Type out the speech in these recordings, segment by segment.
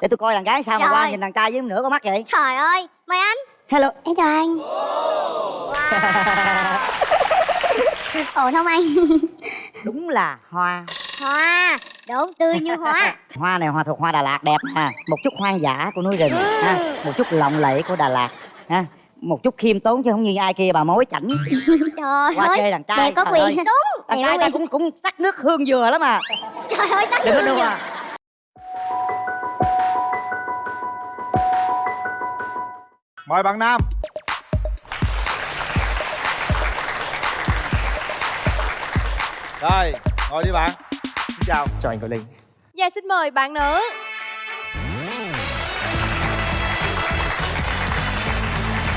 để tôi coi đàn gái sao mà Rồi. qua nhìn đàn trai với nửa con mắt vậy. Trời ơi, mời anh. Hello. Em chào anh. Ổn không anh? đúng là hoa. Hoa, đúng, tươi như hoa. Hoa này hoa thuộc hoa Đà Lạt đẹp nè một chút hoang dã của núi rừng ha. Một chút lộng lẫy của Đà Lạt ha. Một chút khiêm tốn chứ không như ai kia bà mối chảnh. Trời qua ơi, chơi đàn trai. đẹp có trời quyền. Đúng, đàn trai ta cũng cũng sắc nước hương dừa lắm mà Trời ơi, tắt đừng luôn đùa. kìa. Mời bạn nam. Rồi ngồi đi bạn. Xin chào. Chào anh Tuấn Linh. Dạ xin mời bạn nữ.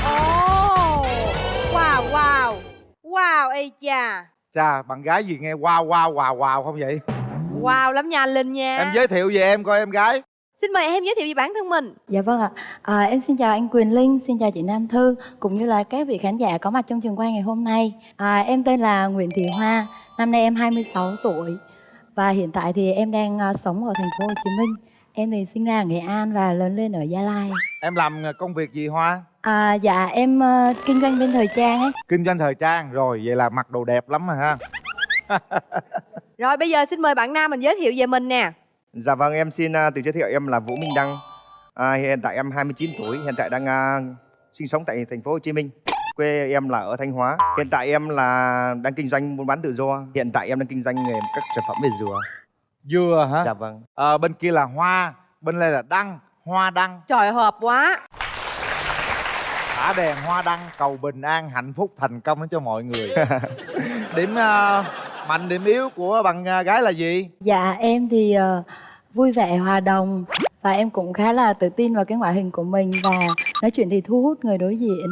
Ồ Wow wow. Wow ê cha chà bạn gái gì nghe wow wow wow wow không vậy? Wow lắm nha anh Linh nha. Em giới thiệu về em coi em gái Xin mời em giới thiệu về bản thân mình Dạ vâng ạ. À, em xin chào anh Quyền Linh, xin chào chị Nam Thư cũng như là các vị khán giả có mặt trong trường quay ngày hôm nay. À, em tên là Nguyễn Thị Hoa, năm nay em 26 tuổi và hiện tại thì em đang à, sống ở thành phố Hồ Chí Minh. Em thì sinh ra ở Nghệ An và lớn lên ở Gia Lai. em làm công việc gì hoa À, dạ em ờ, kinh doanh bên thời trang ấy. kinh doanh thời trang rồi vậy là mặc đồ đẹp lắm mà ha Rồi bây giờ xin mời bạn nam mình giới thiệu về mình nè dạ vâng em xin uh, tự giới thiệu em là Vũ Minh Đăng. À, hiện tại em 29 tuổi hiện tại đang à, sinh sống tại thành phố Hồ Chí Minh. Quê em là ở Thanh Hóa. Hiện tại em là đang kinh doanh buôn bán tự do. Hiện tại em đang kinh doanh nghề các sản phẩm về dừa. Dừa hả? Dạ vâng. Ờ, bên kia là hoa bên đây là đăng hoa đăng. Trời hợp quá. Thả đèn hoa đăng cầu bình an hạnh phúc thành công đến cho mọi người. Điểm ờ, mạnh điểm yếu của bạn à, gái là gì? Dạ em thì uh, vui vẻ hòa đồng và em cũng khá là tự tin vào cái ngoại hình của mình và nói chuyện thì thu hút người đối diện.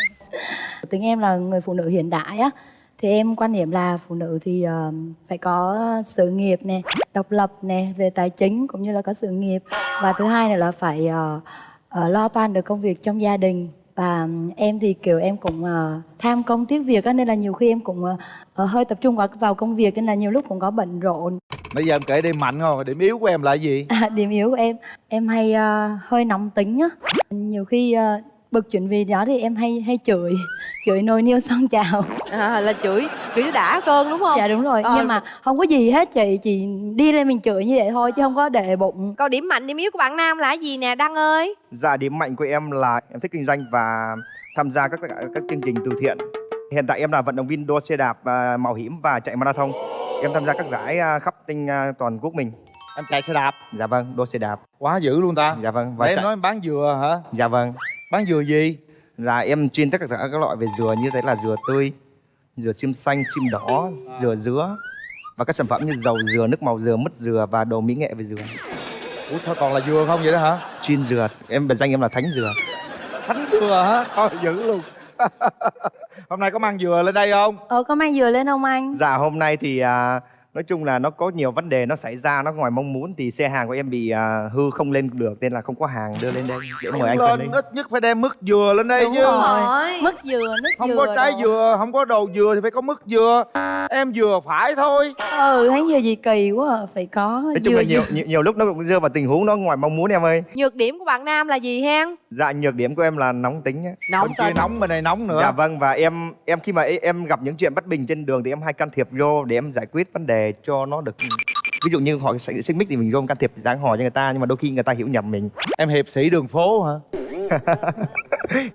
Tính em là người phụ nữ hiện đại á thì em quan niệm là phụ nữ thì uh, phải có sự nghiệp nè, độc lập nè về tài chính cũng như là có sự nghiệp. Và thứ hai là phải uh, uh, lo toan được công việc trong gia đình và em thì kiểu em cũng ờ, tham công tiếc việc á nên là nhiều khi em cũng ờ, hơi tập trung vào vào công việc nên là nhiều lúc cũng có bận rộn. Bây giờ em kể điểm mạnh không? Điểm yếu của em là gì? À, điểm yếu của em em hay ờ, hơi nóng tính á. Nhiều khi ờ, bực chuyện vì đó thì em hay hay chửi. Chửi nồi niêu son chào. À, Là chửi chửi đã cơn đúng không? Dạ đúng rồi. Ờ. nhưng mà không có gì hết chị chỉ đi lên mình chửi như vậy thôi chứ không có để bụng. Còn điểm mạnh điểm yếu của bạn nam là gì nè Đăng ơi? Dạ điểm mạnh của em là em thích kinh doanh và tham gia các các chương trình từ thiện. Hiện tại em là vận động viên đua xe đạp mạo hiểm và chạy marathon. Em tham gia các giải à, khắp trên à, toàn quốc mình. Em chạy xe đạp? Dạ vâng đua xe đạp. Quá dữ luôn ta. Dạ vâng và để em chạy nói em bán dừa hả? Dạ vâng bán dừa gì? Là em chuyên tất cả các loại về dừa như thế là dừa tươi dừa xiêm xanh xiêm đỏ dừa dứa và các sản phẩm như dầu dừa nước màu dừa mứt dừa và đồ mỹ nghệ về dừa. Ủa thôi còn là dừa không vậy đó hả? Chuyên dừa. Em biệt danh em là thánh dừa. Thánh dừa hả? Thôi dữ luôn. Hôm nay có mang dừa lên đây không? Ờ có mang dừa lên không anh? Dạ hôm nay thì à, nói chung là nó có nhiều vấn đề nó xảy ra nó ngoài mong muốn thì xe hàng của em bị à, hư không lên được nên là không có hàng đưa lên đây để mời anh lên lên ít nhất phải đem mứt dừa lên đây Đúng chứ rồi. mứt dừa nước không dừa có trái đồ. dừa không có đồ dừa thì phải có mứt dừa em dừa phải thôi ừ thấy dừa gì kỳ quá à. phải có nói chung dừa là nhiều, dừa. nhiều nhiều lúc nó cũng rơi vào tình huống nó ngoài mong muốn em ơi Nhược điểm của bạn nam là gì hen dạ nhược điểm của em là nóng tính á. bên kia nóng bên này nóng nữa. Dạ vâng và em em khi mà e- em gặp những chuyện bất bình trên đường thì em hay can thiệp vô để em giải quyết vấn đề cho nó được. Ví dụ như họ xảy xích mích thì mình vô can thiệp dáng hò cho người ta nhưng mà đôi khi người ta hiểu nhầm mình. Em hiệp sĩ đường phố hả?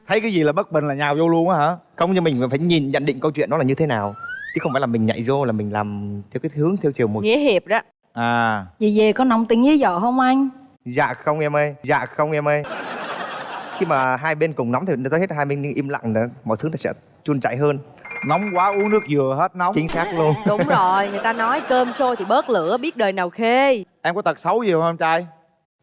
Thấy cái gì là bất bình là nhào vô luôn á hả? Không nhưng mình phải nhìn nhận định câu chuyện đó là như thế nào. Chứ không phải là mình nhảy vô là mình làm theo cái hướng theo chiều một Nghĩa hiệp đó. À. Gì về có nóng tính với vợ không anh? Dạ không em ơi dạ không em ơi khi mà hai bên cùng nóng thì tôi hết hai bên im lặng nữa mọi thứ nó sẽ chun chảy hơn. Nóng quá uống nước dừa hết nóng. Chính xác luôn. Đúng rồi Người ta nói cơm sôi thì bớt lửa biết đời nào khê. Em có tật xấu gì không em trai?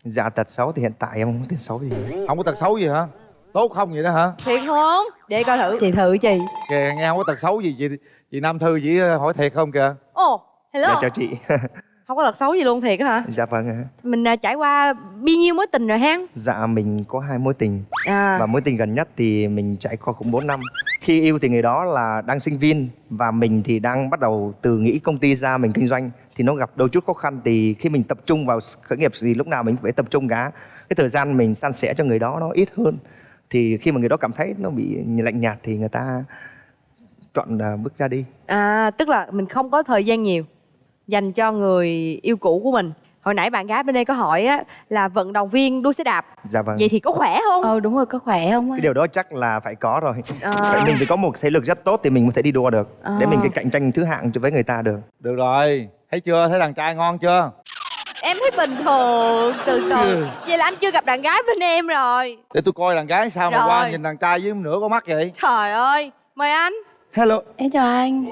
Dạ tật xấu thì hiện tại em không có tật xấu gì. Không có tật xấu gì hả? Tốt không vậy đó hả? Thiệt không? Để coi thử. Chị thử chị. Kìa nghe không có tật xấu gì chị chị nam thư chỉ hỏi thiệt không kìa? Ồ hello. Dạ chào chị Không có tật xấu gì luôn thiệt hả? Dạ vâng ạ. Mình à, trải qua bao nhiêu mối tình rồi hen dạ mình có hai mối tình. À. Và mối tình gần nhất thì mình trải qua cũng 4 năm. Khi yêu thì người đó là đang sinh viên và mình thì đang bắt đầu từ nghĩ công ty ra mình kinh doanh. Thì thì nó gặp đôi chút khó khăn thì khi mình tập trung vào khởi nghiệp thì lúc nào mình phải tập trung cả. Cái thời gian mình san sẻ cho người đó nó ít hơn. Thì khi mà người đó cảm thấy nó bị lạnh nhạt thì người ta chọn à, bước ra đi. À tức là mình không có thời gian nhiều dành cho người yêu cũ của mình. Hồi nãy bạn gái bên đây có hỏi á là vận động viên đua xe đạp. dạ vâng Vậy thì có khỏe không? ờ đúng rồi có khỏe không cái điều đó chắc là phải có rồi À. Vậy mình phải có một thể lực rất tốt thì mình mới thể đi đua được để mình À. cái cạnh tranh thứ hạng với người ta được được rồi thấy chưa thấy đàn trai ngon chưa Em thấy bình thường, từ từ. Vậy là anh chưa gặp đàn gái bên em rồi. để tôi coi đàn gái sao mà Rồi. qua nhìn đàn trai với nửa con mắt vậy Trời ơi, mời anh. Hello. Em chào anh.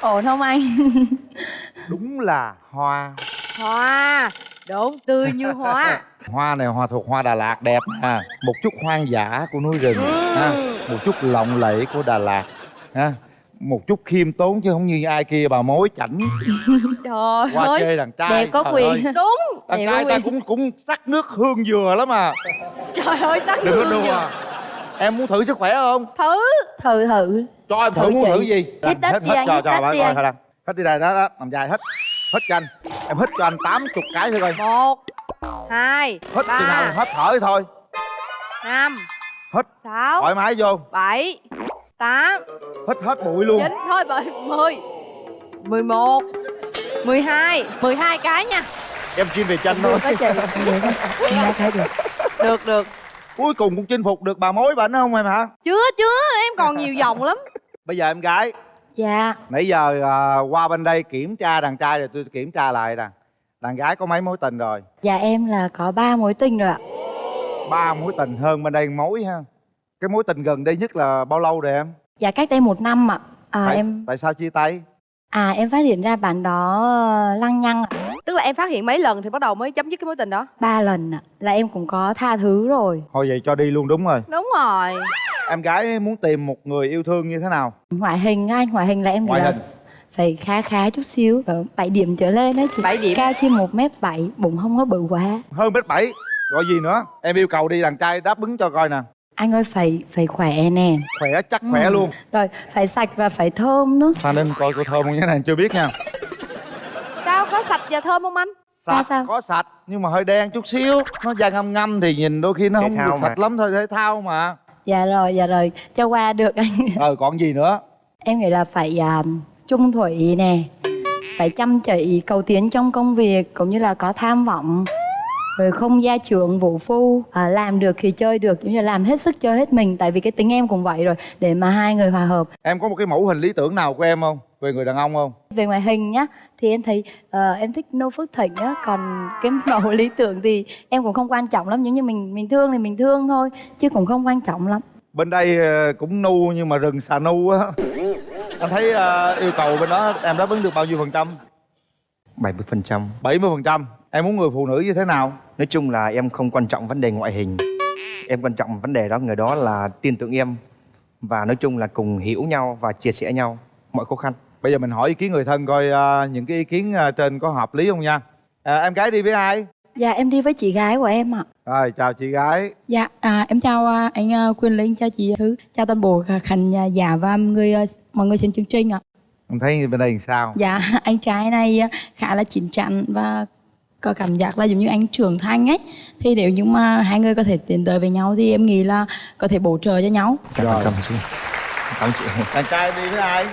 Ổn không anh? Đúng là hoa. Hoa, đúng tươi như hoa. hoa này hoa thuộc hoa Đà Lạt đẹp ha. Một chút hoang dã của núi rừng ha. Một chút lộng lẫy của Đà Lạt ha một chút khiêm tốn chứ không như ai kia bà mối chảnh. Trời qua ơi, chơi đàn trai. đẹp có quyền ơi, đúng. đàn Đẹp trai ta cũng cũng sắc nước hương dừa lắm à. Trời ơi, sắc đừng có hương nhiều. em muốn thử sức khỏe không? Thử. thử thử. Cho em thử Thử muốn chị. thử gì? Hít hết đi hết cho cho bà coi thôi hết đi đây đó đó nằm dài hết. Hết cho anh. Em hít cho anh 80 cái thôi coi. Một, hai, hít chừng nào ba, hết thở thôi. Năm, hít sáu, thoải mái vô. Bảy, tám, hít hết bụi luôn. Chín thôi bởi mười. Mười một. Mười hai. Mười hai cái nha. Em chuyên về tranh thôi. chị. Được được. Cuối cùng cũng chinh phục được bà mối bệnh không em hả? Chưa chưa. Em còn nhiều vòng lắm. Bây giờ em gái. Dạ. Nãy giờ à, qua bên đây kiểm tra đàn trai rồi tôi kiểm tra lại nè. Đàn gái có mấy mối tình rồi? Dạ em là có ba mối tình rồi ạ. Ba mối tình hơn bên đây mối ha cái mối tình gần đây nhất là bao lâu rồi em? Dạ cách đây một năm ạ. À, tại, em tại sao chia tay? À em phát hiện ra bạn đó ờ, lăng nhăng ạ. Tức là em phát hiện mấy lần thì bắt đầu mới chấm dứt cái mối tình đó? Ba lần ạ là em cũng có tha thứ rồi. Thôi vậy cho đi luôn đúng rồi. Đúng rồi. Em gái muốn tìm một người yêu thương như thế nào? Ngoại hình anh ngoại hình là em ngoại là hình. phải khá khá chút xíu ở 7 điểm trở lên đấy chị. Bảy điểm. Cao trên một mét bảy bụng không có bự quá. Hơn mét bảy gọi gì nữa? Em yêu cầu đi đàn trai đáp ứng cho coi nè anh ơi phải phải khỏe nè. Khỏe chắc khỏe Ừ. luôn. Rồi phải sạch và phải thơm nữa. Phan ninh coi cô thơm không cái này chưa biết nha. Sao có sạch và thơm không anh? Sạch sao? có sạch nhưng mà hơi đen chút xíu. Nó da ngâm ngâm thì nhìn đôi khi nó Thể không được mà. sạch lắm thôi thể thao mà. Dạ rồi dạ rồi. Cho qua được anh. Ờ còn gì nữa? Em nghĩ là phải à, trung thủy nè. Phải chăm chỉ cầu tiến trong công việc cũng như là có tham vọng rồi không gia trưởng vũ phu à, làm được thì chơi được cũng như là làm hết sức chơi hết mình. Tại vì cái tính em cũng vậy rồi để mà hai người hòa hợp. Em có một cái mẫu hình lý tưởng nào của em không? Về người đàn ông không? Về ngoại hình nhá thì em thấy ờ, em thích nô phước thịnh á còn cái mẫu lý tưởng thì em cũng không quan trọng lắm nếu như mình mình thương thì mình thương thôi chứ cũng không quan trọng lắm. Bên đây ờ, cũng nu nhưng mà rừng xà nu á. Anh thấy ờ, yêu cầu bên đó em đáp ứng được bao nhiêu phần trăm? 70 phần trăm. 70 phần trăm. Em muốn người phụ nữ như thế nào nói chung là em không quan trọng vấn đề ngoại hình. Em quan trọng vấn đề đó người đó là tin tưởng em. Và nói chung là cùng hiểu nhau và chia sẻ nhau mọi khó khăn. Bây giờ mình hỏi ý kiến người thân coi ờ, những cái ý kiến ờ, trên có hợp lý không nha. À, em gái đi với ai? Dạ em đi với chị gái của em ạ. Rồi chào chị gái. Dạ, à, em chào à, anh à, Quyền Linh, chào chị Thứ, chào toàn bộ khả- khán à, giả và người à, mọi người xem chương trình ạ. em thấy bên đây làm sao? Dạ, anh trai này khá là chín chắn và có cảm giác là giống như anh trưởng thành ấy. Thì nếu như mà hai người có thể tiến tới với nhau thì em nghĩ là có thể bổ trợ cho nhau. dạ Rồi. cảm ơn chị cảm ơn chị đàn trai đi với ai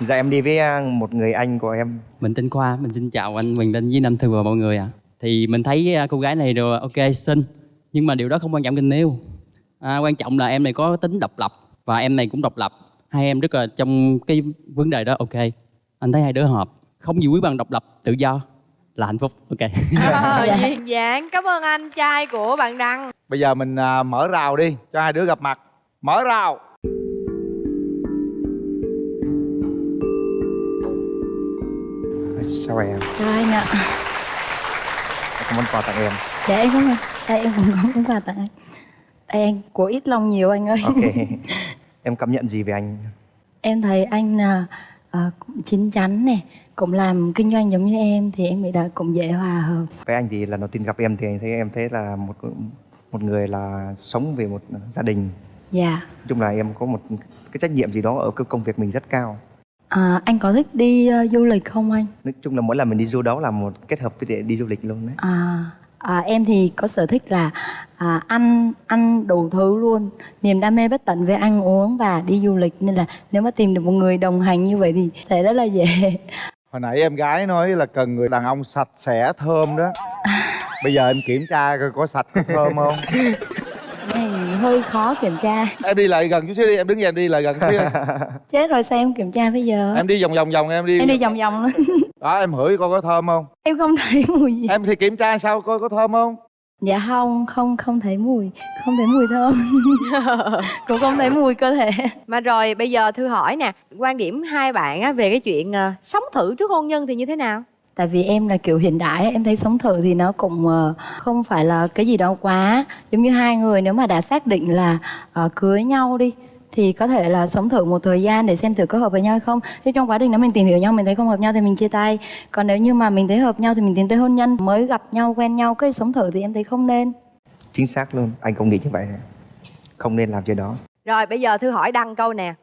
dạ em đi với à, một người anh của em Mình tên Khoa, mình xin chào anh Quyền Linh với Nam Thư và mọi người ạ. Thì mình thấy à, cô gái này rồi ok xinh, nhưng mà điều đó không quan trọng tình yêu. À, quan trọng là em này có tính độc lập và em này cũng độc lập. Hai em rất là trong cái vấn đề đó ok. Anh thấy hai đứa hợp, không gì quý bằng độc lập, tự do là hạnh phúc. Ok. Ờ, duyên dáng. Cảm ơn anh trai của bạn đăng. Bây giờ mình à, mở rào đi cho hai đứa gặp mặt. Mở rào. Sao em? Chào anh ạ. Có món quà tặng em. Dạ em cũng đây em cũng có món quà tặng anh. Đây anh của ít lòng nhiều anh ơi. Ok. Em cảm nhận gì về anh? Em thấy anh à, à, cũng chín chắn này cũng làm kinh doanh giống như em thì em nghĩ là cũng dễ hòa hợp. Với anh thì lần đầu tiên gặp em thì anh thấy em thấy là một một người là sống về một gia đình. Dạ. Nói chung là em có một cái trách nhiệm gì đó ở cái công việc mình rất cao. À, anh có thích đi ờ, du lịch không anh? Nói chung là mỗi lần mình đi du đó là một kết hợp với đi du lịch luôn đấy. À, à, em thì có sở thích là à, ăn ăn đủ thứ luôn. Niềm đam mê bất tận về ăn uống và đi du lịch. Nên là nếu mà tìm được một người đồng hành như vậy thì sẽ rất là dễ hồi nãy em gái nói là cần người đàn ông sạch sẽ thơm đó. Bây giờ em kiểm tra coi có sạch có thơm không? Này hơi khó kiểm tra. Em đi lại gần chút xíu đi em đứng dậy em đi lại gần chút xíu. Chết rồi sao em kiểm tra bây giờ? Em đi vòng vòng vòng em đi. Em đi vòng vòng luôn. Đó em hửi coi có thơm không? Em không thấy mùi gì. Em thì kiểm tra sao coi có thơm không dạ không không không thấy mùi không thấy mùi thơm. Cũng không thấy mùi cơ thể. Mà rồi bây giờ thư hỏi nè quan điểm hai bạn á, về cái chuyện ờ, sống thử trước hôn nhân thì như thế nào? Tại vì em là kiểu hiện đại em thấy sống thử thì nó cũng ờ, không phải là cái gì đâu quá giống như hai người. Nếu mà đã xác định là ờ, cưới nhau đi thì có thể là sống thử một thời gian để xem thử có hợp với nhau hay không. Thế trong quá trình đó mình tìm hiểu nhau mình thấy không hợp nhau thì mình chia tay. Còn nếu như mà mình thấy hợp nhau thì mình tiến tới hôn nhân. Mới gặp nhau quen nhau cái sống thử thì em thấy không nên. Chính xác luôn anh cũng nghĩ như vậy không nên làm chuyện đó. Rồi bây giờ thư hỏi đăng câu nè.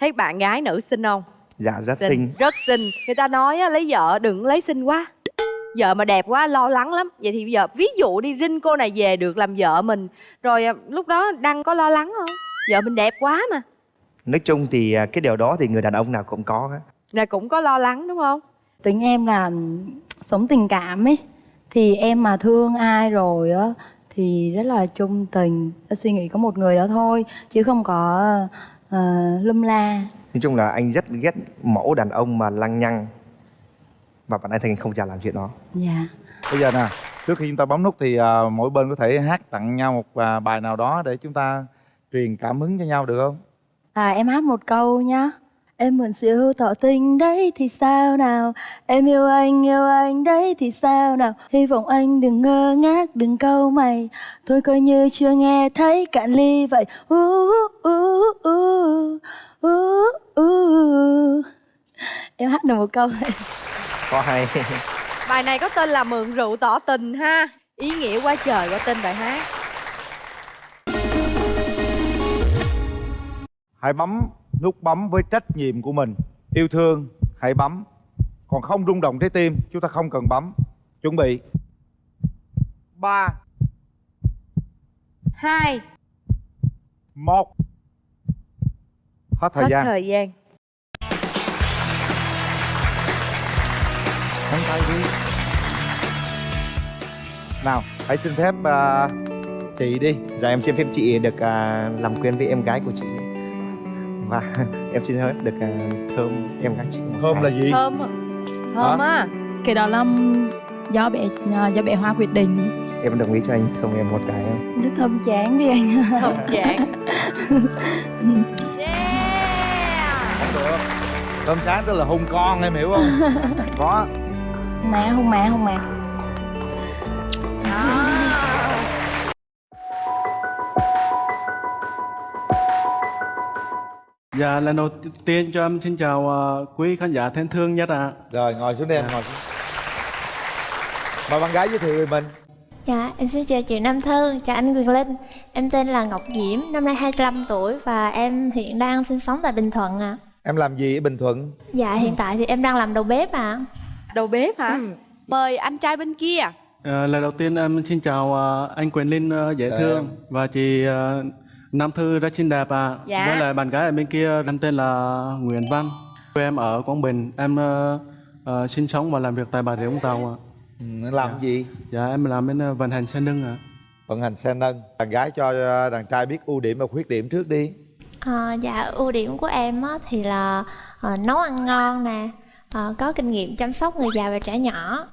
Thấy bạn gái nữ xinh không? Dạ rất xinh. Rất xinh. Người ta nói á, lấy vợ đừng lấy xinh quá. Vợ mà đẹp quá lo lắng lắm. Vậy thì bây giờ ví dụ đi rinh cô này về được làm vợ mình. Rồi à, lúc đó đăng có lo lắng không vợ mình đẹp quá mà. Nói chung thì à, cái điều đó thì người đàn ông nào cũng có á. là cũng có lo lắng đúng không? Tính em là sống tình cảm ấy thì em mà thương ai rồi á thì rất là trung tình suy nghĩ có một người đó thôi chứ không có uh, lum la. Nói chung là anh rất ghét mẫu đàn ông mà lăng nhăng. Và bạn anh thành không chả làm chuyện đó. Dạ. Bây giờ nè trước khi chúng ta bấm nút thì à, mỗi bên có thể hát tặng nhau một à, bài nào đó để chúng ta truyền cảm hứng cho nhau được không? À em hát một câu nhá. Em mượn siêu tỏ tình đấy thì sao nào? Em yêu anh yêu anh đấy thì sao nào? Hy vọng anh đừng ngơ ngác đừng câu mày. Thôi coi như chưa nghe thấy cạn ly vậy. Uh, uh, uh, uh, uh, uh. Em hát được một câu có hay. Bài này có tên là mượn rượu tỏ tình ha. Ý nghĩa quá trời qua tên bài hát hãy bấm nút bấm với trách nhiệm của mình. Yêu thương hãy bấm. Còn không rung động trái tim chúng ta không cần bấm. Chuẩn bị. Ba. Hai. Một. Hết thời hết gian. thời gian. Nắm tay đi. Nào hãy xin phép à, chị đi. Dạ em xin phép chị được à, làm quen với em gái của chị và em xin phép được à, thơm em gái chị thơm là gì? Thơm thơm á. Cái đó là do bé do bé hoa quyết định. Em đồng ý cho anh thơm em một cái. Không? Nó thơm chán đi anh. Thơm không được. Thơm chán tức là hôn con em hiểu không? Có. Má không má không má Dạ, lần đầu tiên cho em xin chào ờ, quý khán giả thân thương nhất ạ. rồi ngồi xuống đi em ngồi xuống. Mời bạn gái giới thiệu về mình. Dạ, em xin chào chị Nam Thư, chào anh Quyền Linh. Em tên là Ngọc Diễm, năm nay 25 tuổi và em hiện đang sinh sống tại Bình Thuận ạ. Em làm gì ở bình thuận? Dạ, hiện tại thì em đang làm đầu bếp ạ. Đầu bếp hả? Mời anh trai bên kia. Ờ, lần đầu tiên em xin chào ờ, anh Quyền Linh ờ, dễ Dạ. thương. Và chị ờ, Nam Thư rất xinh đẹp ạ. Dạ. Với lại bạn gái ở bên kia em tên là Nguyễn Văn. Quê em ở Quảng Bình, em ờ, ờ, sinh sống và làm việc tại Bà Rịa Vũng Tàu ạ. ừ, làm gì Dạ, em làm bên ờ, vận hành xe nâng ạ. vận hành xe nâng bạn gái cho đàn trai biết ưu điểm và khuyết điểm trước đi à, Dạ, ưu điểm của em á, thì là ờ, nấu ăn ngon nè ờ, Có kinh nghiệm chăm sóc người già và trẻ nhỏ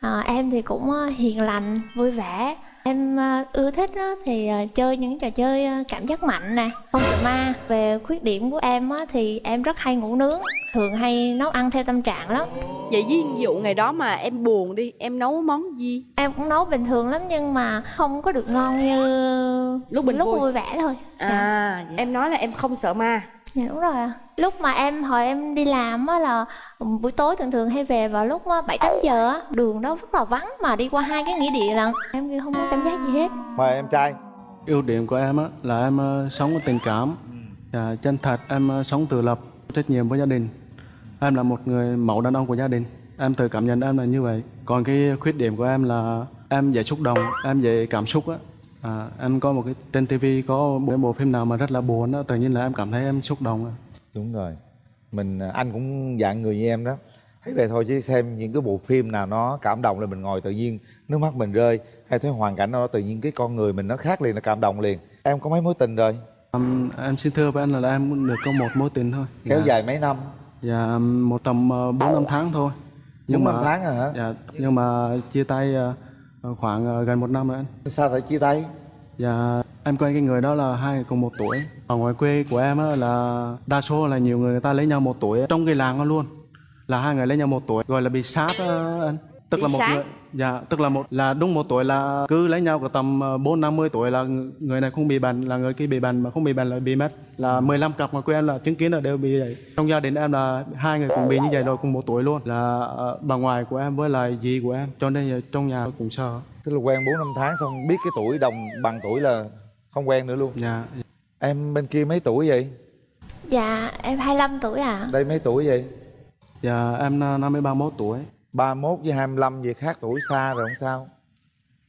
Ờ, Em thì cũng hiền lành, vui vẻ Em ờ, ưa thích á, thì ờ, chơi những trò chơi ờ, cảm giác mạnh nè Không sợ ma. Về khuyết điểm của em á, thì em rất hay ngủ nướng Thường hay nấu ăn theo tâm trạng lắm. Vậy ví dụ ngày đó mà em buồn đi em nấu món gì? Em cũng nấu bình thường lắm nhưng mà không có được ngon như Lúc mình lúc vui. vui vẻ thôi. À em nói là em không sợ ma Dạ đúng rồi ạ. Lúc mà em hồi em đi làm á là buổi tối thường thường hay về vào lúc bảy tám giờ á, đường đó rất là vắng mà đi qua hai cái nghĩa địa lận. Em không có cảm giác gì hết. mời em trai ưu điểm của em á là em ờ, sống có tình cảm và chân thật em ờ, sống tự lập trách nhiệm với gia đình em là một người mẫu đàn ông của gia đình em tự cảm nhận em là như vậy còn cái khuyết điểm của em là em dễ xúc động em dễ cảm xúc á à, em có một cái trên tivi có một bộ phim nào mà rất là buồn á tự nhiên là em cảm thấy em xúc động đúng rồi. Mình à, anh cũng dạng người như em đó. Thấy vậy thôi chứ xem những cái bộ phim nào nó cảm động là mình ngồi tự nhiên nước mắt mình rơi. Hay thấy hoàn cảnh nào đó tự nhiên cái con người mình nó khác liền nó cảm động liền. Em có mấy mối tình rồi? Em, em xin thưa với anh là em cũng được có một mối tình thôi. Kéo Dạ. dài mấy năm? Dạ một tầm 4 năm tháng thôi. Bốn năm tháng à hả? Dạ nhưng mà chia tay ờ, khoảng ờ, gần một năm rồi anh. sao phải chia tay Dạ em quen cái người đó là hai người cùng một tuổi. Ở ngoài quê của em á, là đa số là nhiều người, người ta lấy nhau một tuổi trong cái làng đó luôn. Là hai người lấy nhau một tuổi gọi là bị sát á, anh. Tức là một sát? người dạ tức là một là đúng một tuổi là cứ lấy nhau có tầm ờ, bốn năm mươi tuổi là ng- người này không bị bệnh là người kia bị bệnh mà không bị bệnh là bị mất. Là 15 cặp ngoài quê em là chứng kiến là đều bị vậy. Trong gia đình em là hai người cũng bị như vậy rồi cùng một tuổi luôn. Là ờ, bà ngoại của em với lại dì của em. Cho nên là trong nhà cũng sợ. Tức là quen 4 năm tháng xong biết cái tuổi đồng bằng tuổi là không quen nữa luôn. Dạ. Em bên kia mấy tuổi vậy? Dạ em 25 tuổi ạ. Đây mấy tuổi vậy? Dạ em ờ, năm mươi ba mốt tuổi 31 với 25 gì khác tuổi xa rồi không sao.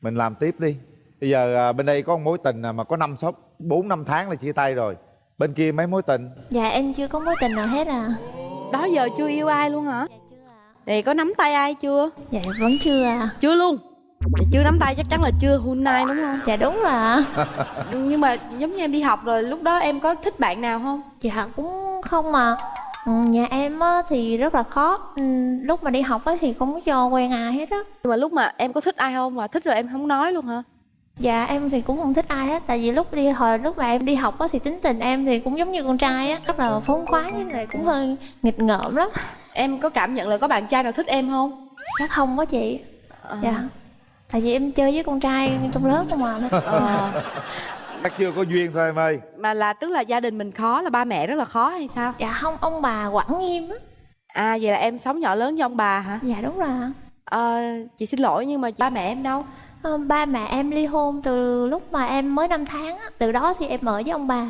Mình làm tiếp đi. Bây giờ à, bên đây có một mối tình mà có năm sáu bốn năm tháng là chia tay rồi. Bên kia mấy mối tình? Dạ em chưa có mối tình nào hết à. Đó giờ chưa yêu ai luôn hả? Thì có nắm tay ai chưa? Dạ vẫn chưa à Chưa luôn. Vậy chưa nắm tay chắc chắn là chưa hun nai đúng không? Dạ đúng rồi ạ. Nhưng mà giống như em đi học rồi lúc đó em có thích bạn nào không? Dạ cũng không mà Ừ, Nhà em á, thì rất là khó. Ừ, Lúc mà đi học á, thì không có cho quen ai hết á. Nhưng mà lúc mà em có thích ai không? Mà thích rồi em không nói luôn hả? Dạ em thì cũng không thích ai hết. Tại vì lúc đi hồi lúc mà em đi học á, thì tính tình em thì cũng giống như con trai á. Rất là phóng khoáng với lại cũng hơi nghịch ngợm lắm. Em có cảm nhận là có bạn trai nào thích em không? Chắc không có chị. Ờ. Dạ. Tại vì em chơi với con trai trong lớp không à. Ờ. chắc chưa có duyên thôi em ơi Mà là tức là gia đình mình khó là ba mẹ rất là khó hay sao? Dạ không ông bà quản nghiêm á À vậy là em sống nhỏ lớn với ông bà hả? Dạ đúng rồi. Ờ, chị xin lỗi nhưng mà ba mẹ em đâu? Ờ, Ba mẹ em ly hôn từ lúc mà em mới 5 tháng á Từ đó thì em ở với ông bà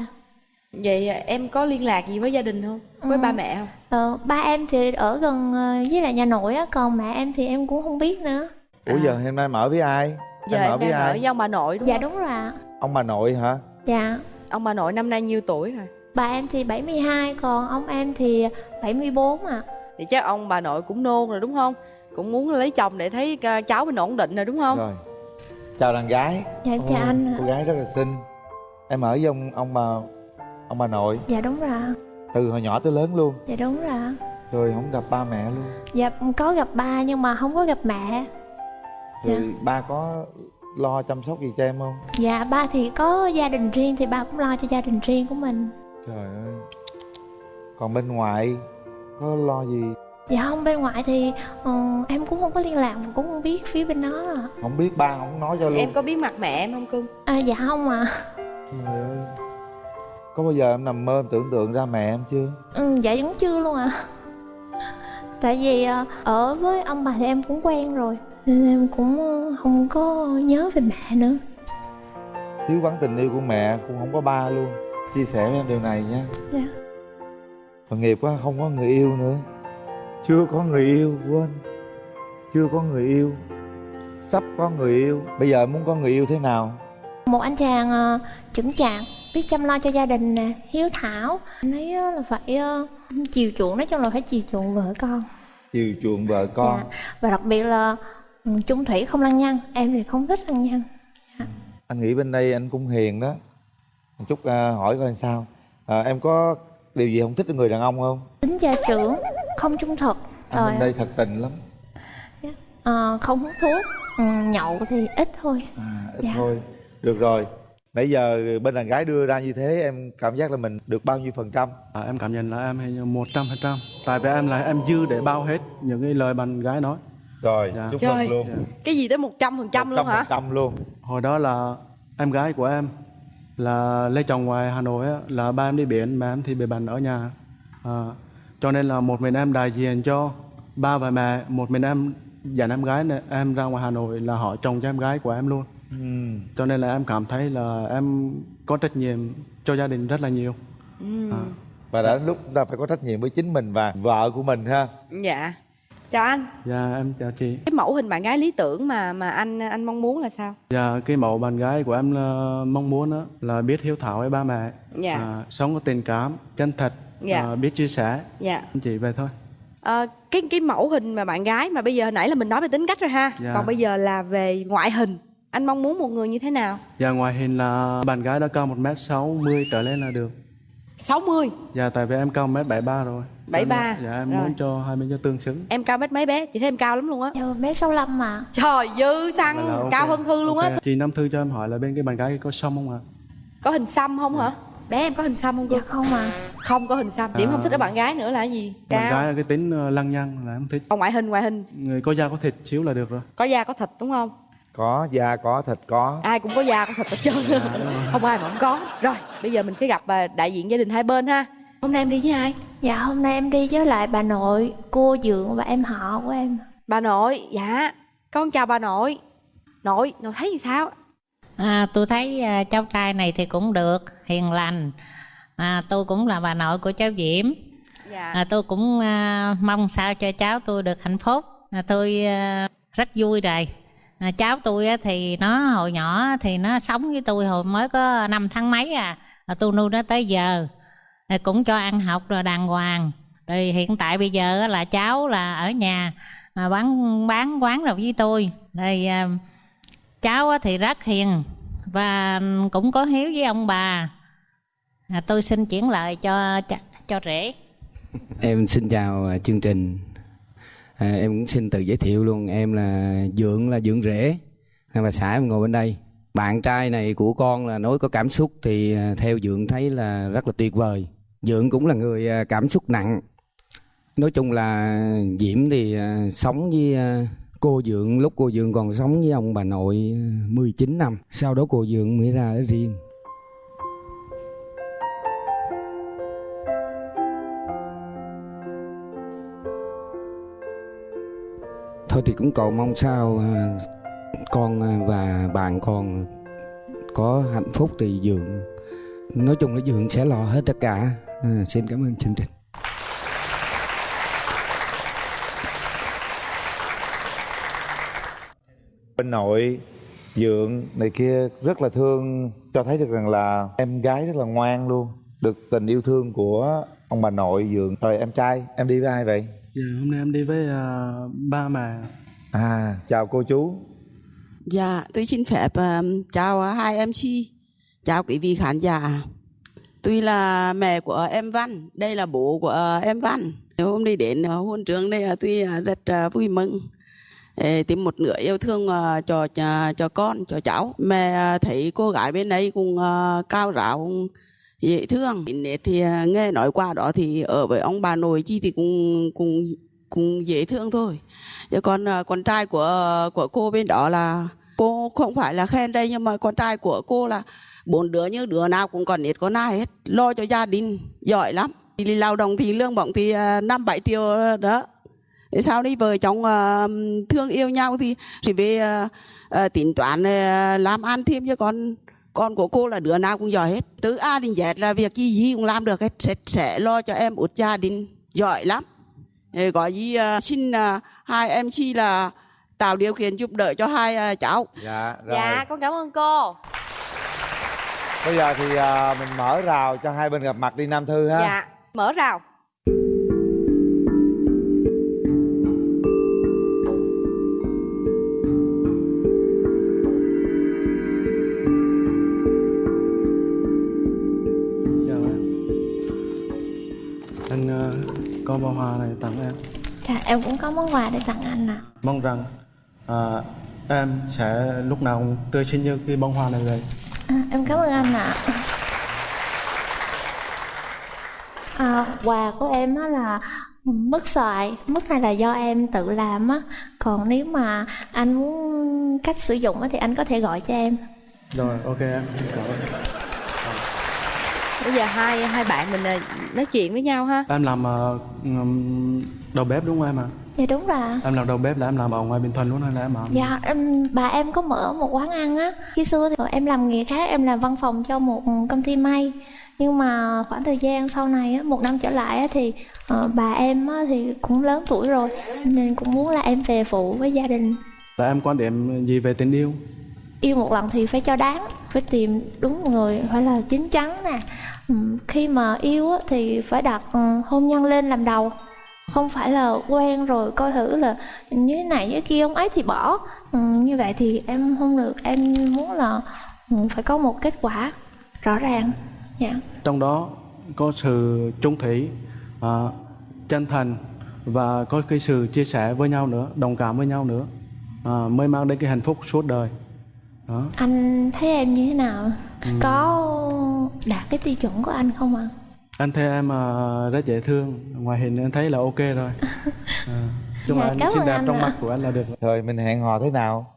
Vậy em có liên lạc gì với gia đình không? Với Ừ. ba mẹ không? ờ, Ba em thì ở gần ờ, với lại nhà nội á Còn mẹ em thì em cũng không biết nữa ủa giờ hôm nay em ở với ai Giờ em ở em với ở ai với ông bà nội đúng Dạ không? đúng rồi ạ ông bà nội hả? Dạ. Ông bà nội năm nay nhiêu tuổi rồi? Bà em thì 72 Còn ông em thì 74 ạ. Thì chắc ông bà nội cũng nôn rồi đúng không? Cũng muốn lấy chồng để thấy uh, cháu mình ổn định rồi đúng không? rồi. Chào đàn gái. Dạ em chào Ôi, anh ạ. cô gái rất là xinh. Em ở với ông ông bà ông bà nội. Dạ đúng rồi từ hồi nhỏ tới lớn luôn. Dạ đúng rồi rồi không gặp ba mẹ luôn. Dạ có gặp ba nhưng mà không có gặp mẹ. Rồi ba có lo chăm sóc gì cho em không? Dạ ba thì có gia đình riêng Thì ba cũng lo cho gia đình riêng của mình. Trời ơi. Còn bên ngoài có lo gì? Dạ không bên ngoại thì ờ, em cũng không có liên lạc Cũng không biết phía bên đó. À. không biết ba không nói cho luôn. Em có biết mặt mẹ em không cưng? à dạ không à trời ơi. Có bao giờ em nằm mơ em tưởng tượng ra mẹ em chưa? Ừ, Dạ vẫn chưa luôn à Tại vì ờ, ở với ông bà thì em cũng quen rồi Nên em cũng không có nhớ về mẹ nữa. Thiếu vắng tình yêu của mẹ cũng không có ba luôn. Chia sẻ với em điều này nha. Dạ. Tội nghiệp quá không có người yêu nữa. Chưa có người yêu quên. Chưa có người yêu. Sắp có người yêu. Bây giờ muốn có người yêu thế nào? Một anh chàng ờ, chững chạc Biết chăm lo cho gia đình nè Hiếu thảo. Anh ấy ờ, là phải ờ, chiều chuộng Nói chung là phải chiều chuộng vợ con. Chiều chuộng vợ con. Dạ. Và đặc biệt là chung thủy không lăng nhăng Em thì không thích lăng nhăng. Anh nghĩ bên đây anh cũng hiền đó. Một chút à, hỏi coi sao. À, em có điều gì không thích ở người đàn ông không? Tính gia trưởng Không trung thực. Anh Rồi bên đây thật tình lắm. Ờ, không hút thuốc ừ, Nhậu thì ít thôi. À, ít Dạ. thôi. Được rồi. Nãy giờ bên đàn gái đưa ra như thế em cảm giác là mình được bao nhiêu phần trăm? À, em cảm nhận là em hay một trăm phần trăm. Tại vì em là em dư để bao hết những cái lời bạn gái nói rồi Dạ. chúc mừng luôn. Cái gì tới 100% luôn hả? trăm luôn. Hồi đó là em gái của em là lấy chồng ngoài Hà Nội á, là ba em đi biển mà em thì bị bệnh ở nhà. À, cho nên là một mình em đại diện cho ba và mẹ một mình em dẫn em gái này, em ra ngoài Hà Nội là họ chồng cho em gái của em luôn. Ừ. cho nên là em cảm thấy là em có trách nhiệm cho gia đình rất là nhiều. Ừ. à, và đã đến lúc chúng ta phải có trách nhiệm với chính mình và vợ của mình ha. Dạ chào anh. Dạ em chào chị. Cái mẫu hình bạn gái lý tưởng mà mà anh anh mong muốn là sao? Dạ cái mẫu bạn gái của em là mong muốn đó là biết hiếu thảo với ba mẹ. Dạ. à, sống có tình cảm chân thật Dạ. à, biết chia sẻ. Dạ. Chị về thôi. Ờ, cái cái mẫu hình mà bạn gái mà bây giờ hồi nãy là mình nói về tính cách rồi ha. Dạ. còn bây giờ là về ngoại hình. Anh mong muốn một người như thế nào? Dạ ngoài hình là bạn gái đã cao 1m60 trở lên là được 60 Dạ tại vì em cao 1m73 rồi. 73, Dạ em rồi. muốn cho hai bên cho tương xứng. Em cao mét mấy bé? Chị thấy em cao lắm luôn á. Dạ, mét 65 mà. Trời dư xăng. Là ok. cao hơn thư luôn á. Ok. Chị Nam Thư cho em hỏi là bên cái bạn gái có xong không ạ? có hình xăm không hả? Bé em có hình xăm không dạ cô không à không có hình xăm. Điểm À. không thích ở bạn gái nữa là cái gì? Bạn cao. gái là cái tính ờ, lăng nhăng là em thích. Còn ngoại hình ngoại hình. Người có da có thịt xíu là được rồi. Có da có thịt đúng không có da có thịt có. Ai cũng có da có thịt hết trơn không ai mà không có. Rồi bây giờ mình sẽ gặp à, đại diện gia đình hai bên ha. Hôm nay em đi với ai? Dạ hôm nay em đi với lại bà nội cô dượng và em họ của em. Bà nội dạ. Con chào bà nội. Nội nội thấy gì sao? À, tôi thấy à, cháu trai này thì cũng được, hiền lành. À, tôi cũng là bà nội của cháu Diễm. dạ. À, tôi cũng à, mong sao cho cháu tôi được hạnh phúc. À, tôi à, rất vui rồi. À, cháu tôi á, thì nó hồi nhỏ thì nó sống với tôi hồi mới có năm tháng mấy à. à tôi nuôi nó tới giờ. À, cũng cho ăn học rồi đàng hoàng. Rồi hiện tại bây giờ á, là cháu là ở nhà à, bán bán quán rồi với tôi. Rồi à, cháu á thì rất hiền và cũng có hiếu với ông bà à, tôi xin chuyển lời cho cho, cho rể Em xin chào à, chương trình. À, em cũng xin tự giới thiệu luôn. Em là Dượng là Dượng Rể. À, là xã em ngồi bên đây. Bạn trai này của con là nói có cảm xúc thì à, theo Dượng thấy là rất là tuyệt vời. Dượng cũng là người à, cảm xúc nặng. Nói chung là Diễm thì à, sống với cô Dượng lúc cô Dượng còn sống với ông bà nội 19 năm. Sau đó cô Dượng mới ra ở riêng. Thôi thì cũng cầu mong sao à, con à, và bạn con có hạnh phúc thì dượng nói chung là dượng sẽ lo hết tất cả. À, xin cảm ơn chương trình. Bên nội dượng này kia rất là thương cho thấy được rằng là em gái rất là ngoan luôn được tình yêu thương của ông bà nội dượng rồi em trai em đi với ai vậy? Dạ hôm nay em đi với à, ba mẹ à chào cô chú Dạ, tôi xin phép ờ, chào hai MC, chào quý vị khán giả. Tôi là mẹ của em Văn, đây là bố của ờ, em Văn. Hôm nay đến hôn trường đây tôi rất vui mừng. Ê, tìm một nửa yêu thương cho, cho cho con, cho cháu. Mẹ thấy cô gái bên đây cũng cao ráo, dễ thương. Thì à, nghe nói qua đó thì ở với ông bà nội chi thì cũng cũng cũng dễ thương thôi. Chứ còn à, con trai của của cô bên đó là, cô không phải là khen đây nhưng mà con trai của cô là bốn đứa như đứa nào cũng còn ít con ai hết lo cho gia đình, giỏi lắm đi lao động thì lương bổng thì à, năm bảy triệu đó sau đi vợ chồng thương yêu nhau thì thì về tính toán làm ăn thêm cho con con của cô là đứa nào cũng giỏi hết. Từ A đến Z là việc gì gì cũng làm được hết. Sẽ, sẽ lo cho em út gia đình giỏi lắm. Có gì ờ, xin ờ, hai em chi là tạo điều kiện giúp đỡ cho hai ờ, cháu. Dạ rồi. Dạ con cảm ơn cô. Bây giờ thì à, mình mở rào cho hai bên gặp mặt đi nam thư ha. Dạ mở rào em cũng có món quà để tặng anh ạ. Mong rằng à, em sẽ lúc nào cũng tươi xinh như cái bông hoa này vậy. À, em cảm ơn anh ạ. À, quà của em á là mứt xoài mứt này là do em tự làm á. Còn nếu mà anh muốn cách sử dụng á thì anh có thể gọi cho em. Rồi ok em. Cảm ơn. Bây giờ hai hai bạn mình à, nói chuyện với nhau ha. Em làm ừm, đầu bếp đúng không em ạ? À? dạ đúng rồi em làm đầu bếp là em làm ở ngoài bình thuận luôn hay là em làm? Dạ, em, bà em có mở một quán ăn á. Khi xưa thì em làm nghề khác, em làm văn phòng cho một công ty may. Nhưng mà khoảng thời gian sau này á, một năm trở lại á, thì ờ, bà em á, thì cũng lớn tuổi rồi Nên cũng muốn là em về phụ với gia đình. Là em quan điểm gì về tình yêu? Yêu một lần thì phải cho đáng Phải tìm đúng người, phải là chín chắn nè. Khi mà yêu á, thì phải đặt ừ, hôn nhân lên làm đầu không phải là quen rồi coi thử là như thế này như kia ông ấy thì bỏ. Ừ, như vậy thì em không được em muốn là ừ, phải có một kết quả rõ ràng. Dạ. Trong đó có sự trung thủy à, chân thành và có cái sự chia sẻ với nhau nữa đồng cảm với nhau nữa à, mới mang đến cái hạnh phúc suốt đời. Đó. Anh thấy em như thế nào? Có đạt cái tiêu chuẩn của anh không ạ anh thấy em à, rất dễ thương. Ngoài hình em thấy là ok rồi. À, chung là Dạ, anh cảm xinh đẹp anh trong ạ. mắt của anh là được. Rồi mình hẹn hò thế nào?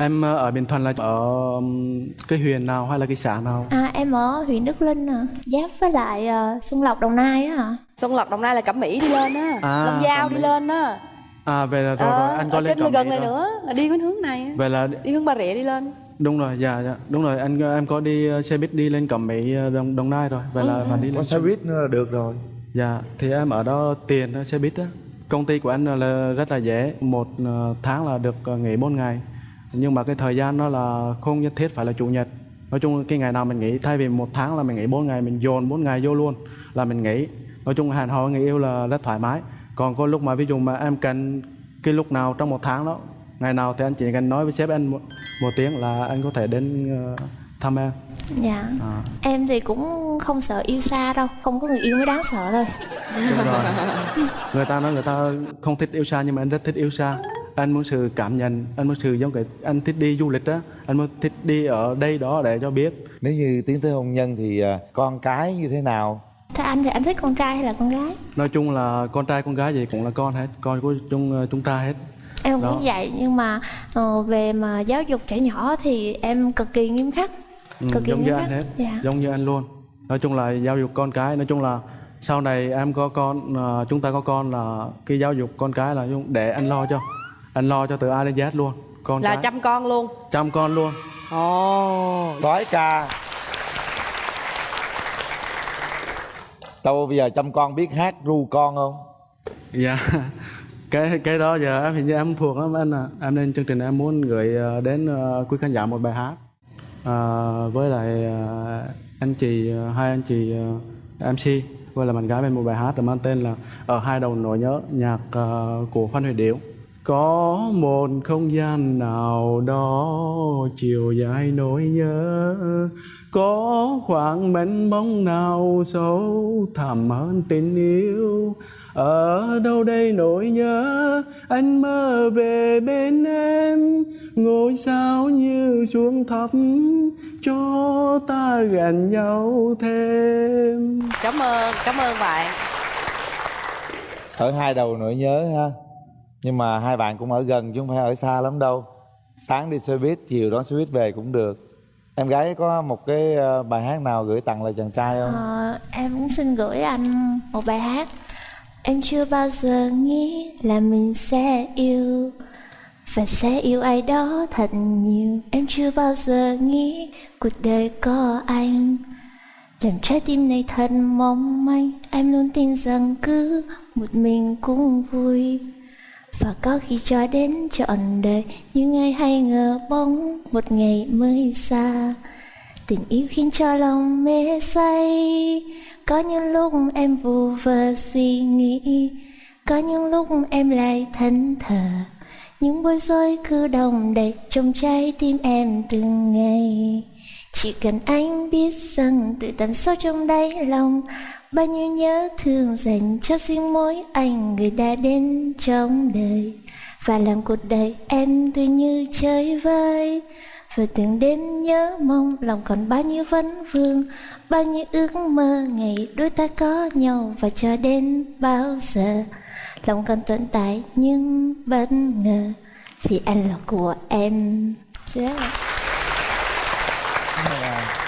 em à, ở bình thuận là ở um, cái huyện nào hay là cái xã nào? À em ở huyện đức linh à. Giáp với lại ờ, xuân lộc đồng nai á ạ Xuân Lộc Đồng Nai là Cẩm Mỹ đi lên á. À, Long Giao đi lên á. À về là rồi Ờ, rồi anh có lên gần này rồi. nữa là đi cái hướng này á. vậy là đi hướng Bà Rịa đi lên đúng rồi dạ dạ. Đúng rồi anh em có đi uh, xe buýt đi lên cẩm mỹ uh, đồng, đồng nai rồi. Vậy là phải đi Có lên xe buýt nữa là được rồi. dạ thì em ở đó tiền xe buýt á. Công ty của anh là rất là dễ. Một uh, tháng là được nghỉ 4 ngày. Nhưng mà cái thời gian nó là không nhất thiết phải là chủ nhật. Nói chung cái ngày nào mình nghỉ thay vì một tháng là mình nghỉ 4 ngày mình dồn 4 ngày vô luôn là mình nghỉ. Nói chung hẹn hò người yêu là rất thoải mái. Còn có lúc mà ví dụ mà em cần cái lúc nào trong một tháng đó ngày nào thì anh chỉ cần nói với sếp anh một, một tiếng là anh có thể đến uh, thăm em. Dạ. À, em thì cũng không sợ yêu xa đâu không có người yêu mới đáng sợ thôi. Đúng rồi. Người ta nói người ta không thích yêu xa nhưng mà anh rất thích yêu xa. Anh muốn sự cảm nhận anh muốn sự giống cái anh thích đi du lịch á anh muốn thích đi ở đây đó để cho biết. Nếu như tiến tới hôn nhân thì à, con cái như thế nào? thế anh thì anh thích con trai hay là con gái? Nói chung là con trai con gái gì cũng là con hết con của chúng chúng ta hết em Đó. cũng vậy nhưng mà ờ, về mà giáo dục trẻ nhỏ thì em cực kỳ nghiêm khắc. Ừ, cực kỳ giống như nghiêm anh khắc. hết. Dạ. Giống như anh luôn. Nói chung là giáo dục con cái nói chung là sau này em có con à, chúng ta có con là cái giáo dục con cái là để anh lo cho. Anh lo cho từ A đến Z luôn. Con là cái. chăm con luôn. Chăm con luôn. Ồ. Đói ca. Đâu bây giờ chăm con biết hát ru con không? Dạ cái cái đó giờ em hình như em thuộc lắm anh à em lên chương trình em muốn gửi ờ, đến ờ, quý khán giả một bài hát. À, với lại anh chị hai anh chị MC với là bạn gái bên một bài hát mang tên là ở hai đầu nỗi nhớ nhạc của Phan Huy Điểu. Có một không gian nào đó chiều dài nỗi nhớ có khoảng mênh mông nào sâu thẳm hơn tình yêu ở đâu đây nỗi nhớ anh mơ về bên em ngôi sao như xuống thấp cho ta gần nhau thêm cảm ơn cảm ơn bạn Ở hai đầu nỗi nhớ ha. Nhưng mà hai bạn cũng ở gần chứ không phải ở xa lắm đâu. Sáng đi xe buýt, chiều đón xe buýt về cũng được. Em gái có một cái ờ, bài hát nào gửi tặng lại chàng trai không? Ờ, em cũng xin gửi anh một bài hát Em chưa bao giờ nghĩ là mình sẽ yêu Và sẽ yêu ai đó thật nhiều. Em chưa bao giờ nghĩ cuộc đời có anh. Làm trái tim này thật mong manh. Em luôn tin rằng cứ một mình cũng vui. Và có khi cho đến trọn đời Nhưng ai hay ngờ bóng một ngày mới xa. Tình yêu khiến cho lòng mê say. Có những lúc em vù vơ suy nghĩ, Có những lúc em lại thẫn thờ Những bối rối cứ đồng đầy trong trái tim em từng ngày. Chỉ cần anh biết rằng từ tận sâu trong đáy lòng, Bao nhiêu nhớ thương dành cho riêng mỗi anh người đã đến trong đời. Và làm cuộc đời em tự như chơi vơi. Vừa từng đêm nhớ mong lòng còn bao nhiêu vấn vương Bao nhiêu ước mơ ngày đôi ta có nhau Và cho đến bao giờ Lòng còn tồn tại nhưng bất ngờ Vì anh là của em Dạ.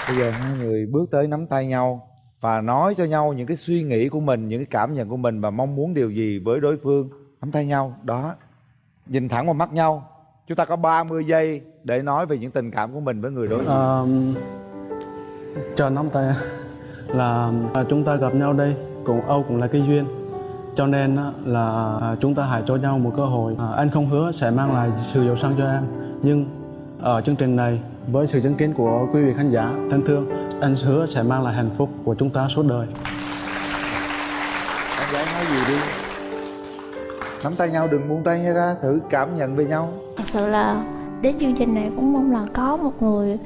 Bây giờ hai người bước tới nắm tay nhau và nói cho nhau những cái suy nghĩ của mình, những cái cảm nhận của mình và mong muốn điều gì với đối phương. nắm tay nhau đó nhìn thẳng vào mắt nhau chúng ta có 30 giây để nói về những tình cảm của mình với người đối diện. Ờ, chờ nắm tay là à, chúng ta gặp nhau đây cũng Âu cũng là cái duyên. Cho nên là à, chúng ta hãy cho nhau một cơ hội. À, anh không hứa sẽ mang lại sự giàu sang cho em nhưng ở chương trình này với sự chứng kiến của quý vị khán giả thân thương anh hứa sẽ mang lại hạnh phúc của chúng ta suốt đời. Em gái nói gì đi nắm tay nhau đừng buông tay nhau ra thử cảm nhận về nhau. Thật sự là đến chương trình này cũng mong là có một người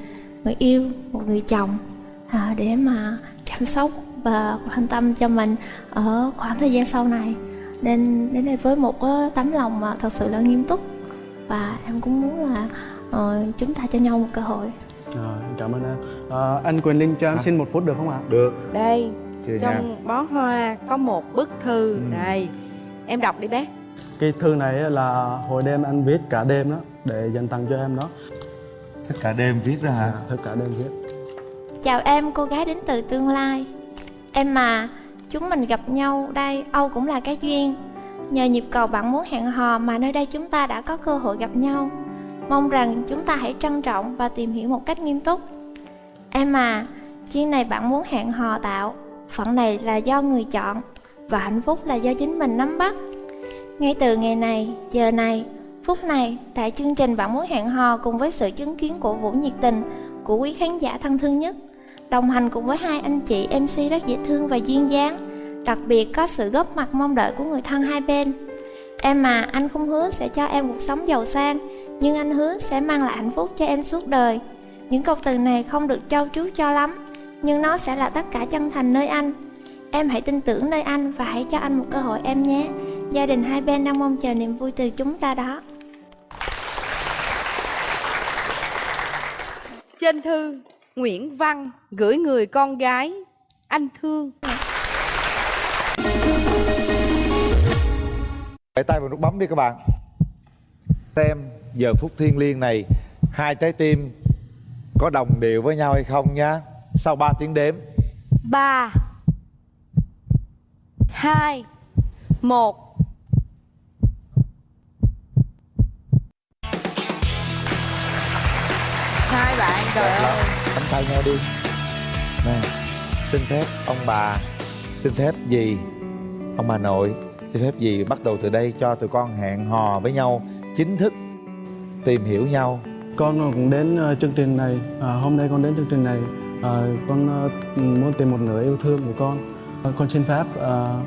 người yêu một người chồng à, để mà chăm sóc và quan tâm cho mình ở khoảng thời gian sau này. Nên đến đây với một cái tấm lòng mà thật sự là nghiêm túc. Và em cũng muốn là ờ, chúng ta cho nhau một cơ hội. Rồi, cảm ơn em à, anh Quyền Linh cho em xin một phút được không ạ? Được. Đây Chưa nha. trong bó hoa có một bức thư. Ừ. đây em đọc đi bé cái thư này là hồi đêm anh viết cả đêm đó để dành tặng cho em đó. Tất cả đêm viết ra hả? Tất cả đêm viết. Chào em, cô gái đến từ tương lai. Em mà, chúng mình gặp nhau đây, Âu cũng là cái duyên. Nhờ nhịp cầu bạn muốn hẹn hò mà nơi đây chúng ta đã có cơ hội gặp nhau. Mong rằng chúng ta hãy trân trọng và tìm hiểu một cách nghiêm túc. Em à, duyên này bạn muốn hẹn hò tạo Phận này là do người chọn Và hạnh phúc là do chính mình nắm bắt ngay từ ngày này, giờ này, phút này Tại chương trình bạn muốn hẹn hò cùng với sự chứng kiến của Vũ nhiệt tình Của quý khán giả thân thương nhất Đồng hành cùng với hai anh chị MC rất dễ thương và duyên dáng Đặc biệt có sự góp mặt mong đợi của người thân hai bên. Em mà anh không hứa sẽ cho em cuộc sống giàu sang Nhưng anh hứa sẽ mang lại hạnh phúc cho em suốt đời. Những câu từ này không được trau chuốt cho lắm Nhưng nó sẽ là tất cả chân thành nơi anh. Em hãy tin tưởng nơi anh và hãy cho anh một cơ hội em nhé. Gia đình hai bên đang mong chờ niềm vui từ chúng ta đó. Trên thư Nguyễn Văn gửi người con gái Anh thương. Để tay vào nút bấm đi các bạn. Xem giờ phút thiên liêng này Hai trái tim có đồng đều với nhau hay không nhá. Sau 3 tiếng đếm. 3 2 1 tay nhau đi. Nè xin phép ông bà xin phép gì ông bà nội xin phép gì bắt đầu từ đây cho tụi con hẹn hò với nhau chính thức tìm hiểu nhau. Con cũng đến ờ, chương trình này à, hôm nay con đến chương trình này à, con ờ, muốn tìm một nửa yêu thương của con. À, con xin phép à,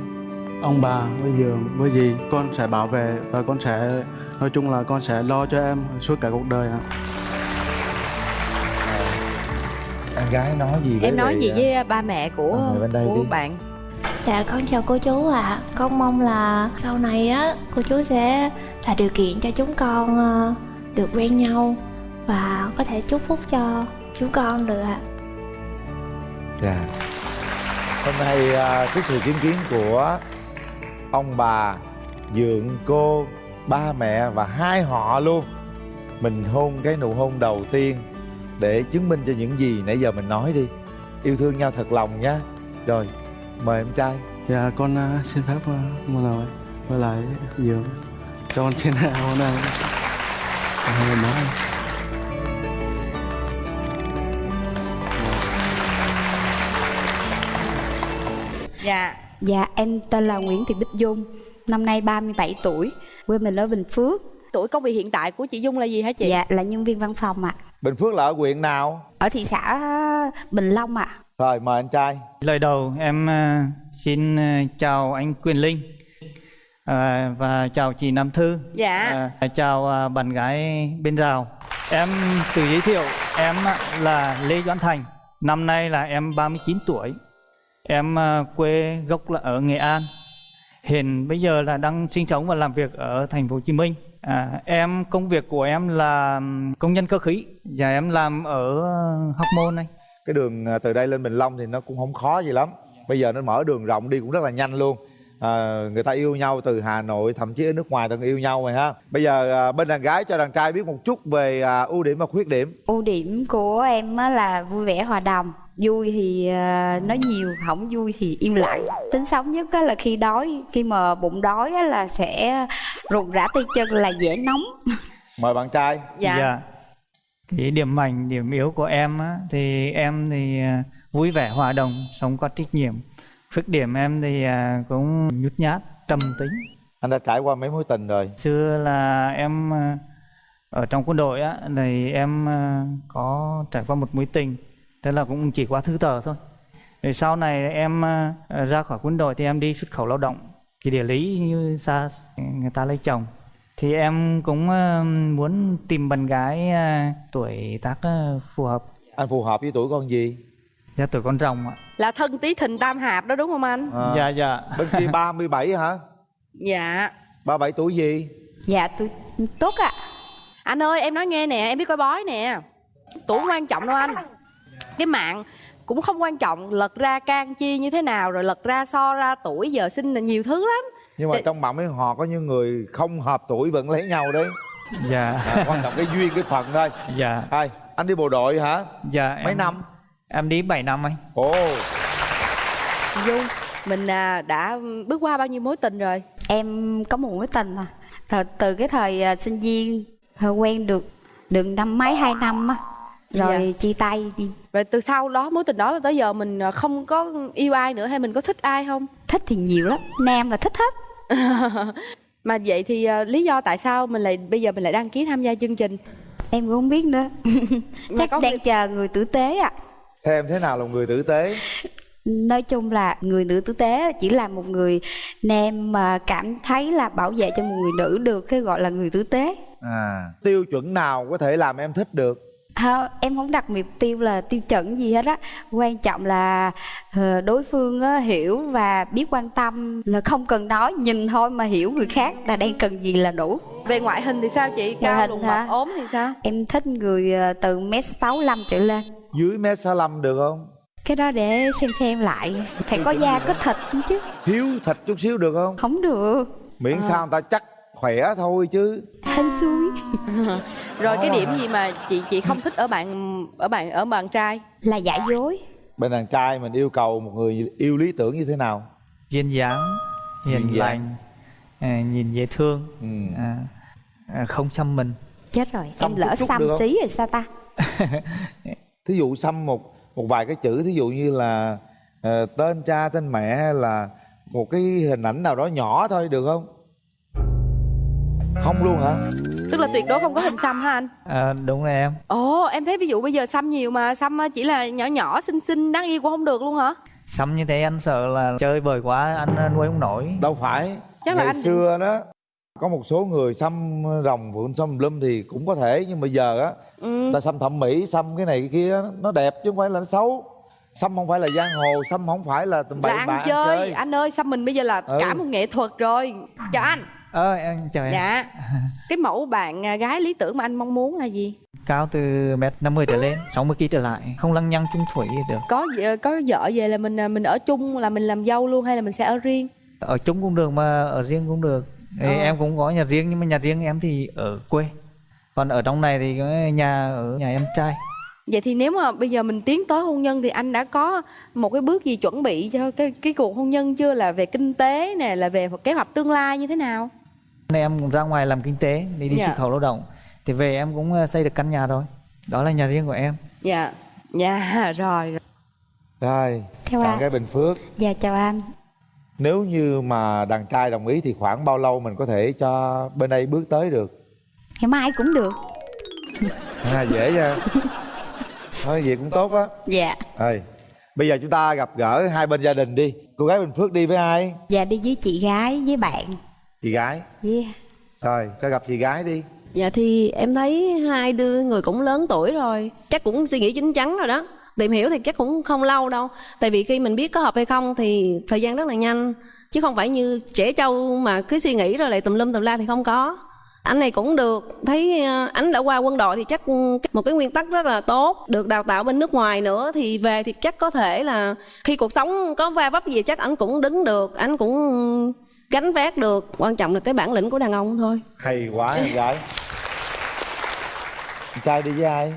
ông bà với giường với dì con sẽ bảo vệ và con sẽ nói chung là con sẽ lo cho em suốt cả cuộc đời ạ em gái nói gì với em nói gì à, với ba mẹ của mẹ bên đây của đi. bạn Dạ con chào cô chú ạ Con mong là sau này á cô chú sẽ tạo điều kiện cho chúng con ờ, được quen nhau Và có thể chúc phúc cho chúng con được ạ Dạ. Hôm nay à, cái sự chứng kiến của ông bà, dượng cô, ba mẹ và hai họ luôn. Mình hôn cái nụ hôn đầu tiên để chứng minh cho những gì nãy giờ mình nói đi. Yêu thương nhau thật lòng nhá. Rồi, mời em trai. dạ con à, xin phép uh, một lời với lại giường cho con xin hôn em hai người nói dạ Dạ, em tên là Nguyễn Thị Bích Dung, năm nay 37 tuổi, quê mình ở Bình Phước. tuổi công việc hiện tại của chị Dung là gì hả chị Dạ, là nhân viên văn phòng ạ. Bình Phước là ở huyện nào? Ở thị xã Bình Long ạ. Rồi, mời anh trai. Lời đầu em à, xin à, chào anh Quyền Linh à, và chào chị Nam Thư. Dạ. À, chào à, bạn gái bên rào. Em tự giới thiệu em à, là Lê Doãn Thành. Năm nay là em 39 tuổi. Em à, quê gốc là ở Nghệ An. Hiện bây giờ là đang sinh sống và làm việc ở thành phố Hồ Chí Minh. À, em công việc của em là công nhân cơ khí. và em làm ở ờ, Hóc Môn này. Cái đường à, từ đây lên Bình Long thì nó cũng không khó gì lắm. Bây giờ nó mở đường rộng đi cũng rất là nhanh luôn à, người ta yêu nhau từ hà nội thậm chí ở nước ngoài từng yêu nhau rồi ha. Bây giờ à, bên đàn gái cho đàn trai biết một chút về à, ưu điểm và khuyết điểm. Ưu điểm của em á là vui vẻ hòa đồng. Vui thì nói nhiều không vui thì im lặng. Tính xấu nhất á là khi đói khi mà bụng đói á là sẽ rụng rã tay chân là dễ nóng. Mời bạn trai. Dạ. Cái điểm mạnh, điểm yếu của em á, thì em thì vui vẻ hòa đồng, sống có trách nhiệm. Khuyết điểm em thì à, cũng nhút nhát, trầm tính. anh đã trải qua mấy mối tình rồi Xưa là em à, ở trong quân đội á, thì em à, có trải qua một mối tình, thế là cũng chỉ qua thư tờ thôi. Rồi sau này em ra khỏi quân đội thì em đi xuất khẩu lao động. Cái địa lý như xa người ta lấy chồng thì em cũng muốn tìm bạn gái tuổi tác phù hợp anh phù hợp với tuổi con gì dạ tuổi con rồng ạ. Là thân tí thìn tam hạp đó đúng không anh? À, dạ dạ. Bên kia 37 hả? Dạ. 37 tuổi gì? Dạ tôi tốt ạ. Anh ơi em nói nghe nè em biết coi bói nè. Tuổi quan trọng đâu anh? Cái mạng cũng không quan trọng lật ra can chi như thế nào rồi lật ra so ra tuổi giờ sinh là nhiều thứ lắm. Nhưng mà trong bạn mấy họ có những người không hợp tuổi vẫn lấy nhau đấy. Dạ. À, quan trọng cái duyên cái phận thôi. Dạ. Hai, anh đi bộ đội hả? Dạ mấy em, năm em đi 7 năm anh. Ồ. Dung mình à, đã bước qua bao nhiêu mối tình rồi? Em có một mối tình mà từ, từ cái thời à, sinh viên thời quen được được năm mấy hai năm á. Rồi chia tay đi. Rồi từ sau đó mối tình đó tới giờ mình à, không có yêu ai nữa hay mình có thích ai không? Thích thì nhiều lắm. Nam là thích hết. Mà vậy thì à, lý do tại sao mình lại bây giờ mình lại đăng ký tham gia chương trình? Em cũng không biết nữa. Chắc đang việc- chờ người tử tế ạ theo em thế nào là một người tử tế? Nói chung là người nữ tử tế chỉ là một người nam mà cảm thấy là bảo vệ cho một người nữ được cái gọi là người tử tế. À tiêu chuẩn nào có thể làm em thích được? Không, em không đặt mục tiêu là tiêu chuẩn gì hết á. Quan trọng là ờ, đối phương á, hiểu và biết quan tâm. Là không cần nói nhìn thôi mà hiểu người khác là đang cần gì là đủ. Về ngoại hình thì sao chị? Cao lùn ốm thì sao? Em thích người ờ, từ mét sáu trở lên dưới mét sáu được không? Cái đó để xem xem lại. Phải có da có thịt chứ. Thiếu thịt chút xíu được không? Không được. Miễn sao người ta chắc khỏe thôi chứ. Hên xui rồi cái điểm gì mà chị chị không thích ở bạn ở bạn ở bạn trai? Là giả dối. Bên đàn trai mình yêu cầu một người yêu lý tưởng như thế nào? Duyên dáng hiền dáng. lành à, nhìn dễ thương Ừ. à, à, không xăm mình. Chết rồi. Xăm em lỡ xăm xí rồi sao ta thí dụ xăm một một vài cái chữ thí dụ như là ờ, tên cha tên mẹ hay là một cái hình ảnh nào đó nhỏ thôi được không? Không luôn hả? Tức là tuyệt đối không có hình xăm hả anh? À, đúng rồi em. Ồ em thấy ví dụ bây giờ xăm nhiều mà xăm chỉ là nhỏ nhỏ xinh xinh đáng yêu cũng không được luôn hả? Xăm như thế anh sợ là chơi bời quá anh nuôi không nổi. Đâu phải. Chắc là ngày anh- xưa đó có một số người xăm rồng phượng xăm lum thì cũng có thể nhưng mà giờ á ừ. ta xăm thẩm mỹ xăm cái này cái kia nó đẹp chứ không phải là nó xấu. Xăm không phải là giang hồ xăm không phải là tầm bậy bạ ăn chơi. anh ơi xăm mình bây giờ là Ừ. cả một nghệ thuật rồi. Chào anh. Ơ em chào em. Dạ. Cái mẫu bạn à, gái lý tưởng mà anh mong muốn là gì? Cao từ mét 50 trở lên 60 kg trở lại không lăng nhăng chung thủy được. Có gì- có vợ về là mình à, mình ở chung là mình làm dâu luôn hay là mình sẽ ở riêng? Ở chung cũng được mà ở riêng cũng được thì Ờ. em cũng có nhà riêng nhưng mà nhà riêng em thì ở quê. Còn ở trong này thì cái nhà ở nhà em trai. Vậy thì nếu mà bây giờ mình tiến tới hôn nhân thì anh đã có một cái bước gì chuẩn bị cho cái cái cuộc hôn nhân chưa? Là về kinh tế nè là về kế hoạch tương lai như thế nào? Em cũng ra ngoài làm kinh tế để đi Dạ. xuất khẩu lao động. Thì về em cũng ờ, xây được căn nhà rồi. Đó là nhà riêng của em. Dạ. Dạ rồi rồi. Theo bạn anh. gái bình phước. Dạ chào anh nếu như mà đàn trai đồng ý thì khoảng bao lâu mình có thể cho bên đây bước tới được? Ngày mai cũng được. À, dễ nha. Thôi vậy cũng tốt á. Dạ. Rồi, bây giờ chúng ta gặp gỡ hai bên gia đình đi. Cô gái bình phước đi với ai? Dạ đi với chị gái với bạn. Chị gái? Yeah. rồi cho gặp chị gái đi. Dạ thì em thấy hai đứa người cũng lớn tuổi rồi. Chắc cũng suy nghĩ chín chắn rồi đó Tìm hiểu thì chắc cũng không lâu đâu. Tại vì khi mình biết có hợp hay không thì thời gian rất là nhanh. Chứ không phải như trẻ trâu mà cứ suy nghĩ rồi lại tùm lum tùm la thì không có. Anh này cũng được. Thấy ờ, anh đã qua quân đội thì chắc một cái nguyên tắc rất là tốt. Được đào tạo bên nước ngoài nữa thì về thì chắc có thể là khi cuộc sống có va vấp gì chắc anh cũng đứng được, anh cũng gánh vác được. Quan trọng là cái bản lĩnh của đàn ông thôi. Hay quá, em gái. Trai đi với ai?